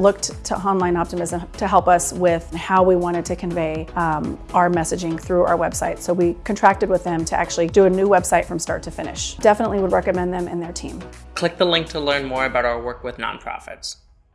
looked to Online Optimism to help us with how we wanted to convey um, our messaging through our website. So we contracted with them to actually do a new website from start to finish. Definitely would recommend them and their team. Click the link to learn more about our work with nonprofits.